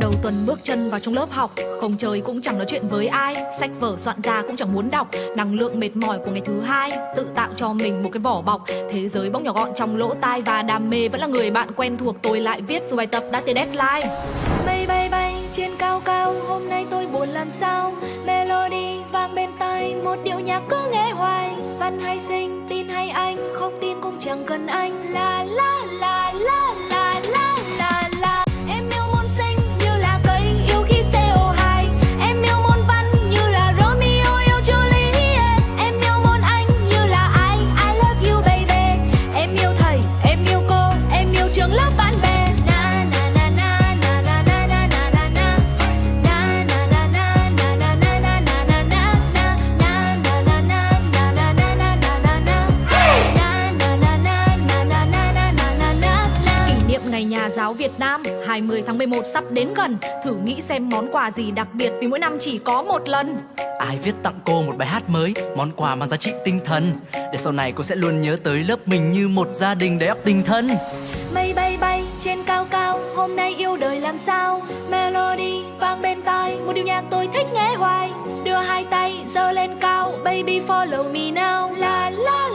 Đầu tuần bước chân vào trong lớp học, Không chơi cũng chẳng nói chuyện với ai, Sách vở soạn ra cũng chẳng muốn đọc. Năng lượng mệt mỏi của ngày thứ hai Tự tạo cho mình một cái vỏ bọc. Thế giới bỗng nhỏ gọn trong lỗ tai Và đam mê vẫn là người bạn quen thuộc, Tôi lại viết dù bài tập đã tới deadline. Hôm nay tôi buồn làm sao? Melody vang bên tai Một điệu nhạc cứ nghe hoài. Văn hay sinh, tin hay anh Không tin cũng chẳng cần anh. La la la giáo Việt Nam 20 tháng 11 sắp đến gần. Thử nghĩ xem món quà gì đặc biệt Vì mỗi năm chỉ có một lần. Ai viết tặng cô một bài hát mới Món quà mang giá trị tinh thần. Để sau này cô sẽ luôn nhớ tới lớp mình Như một gia đình đầy ắp tình thân Mây bay bay trên cao cao Hôm nay yêu đời làm sao? Melody vang bên tai Một điệu nhạc tôi thích nghe hoài. Đưa hai tay giơ lên cao Baby follow me now. La la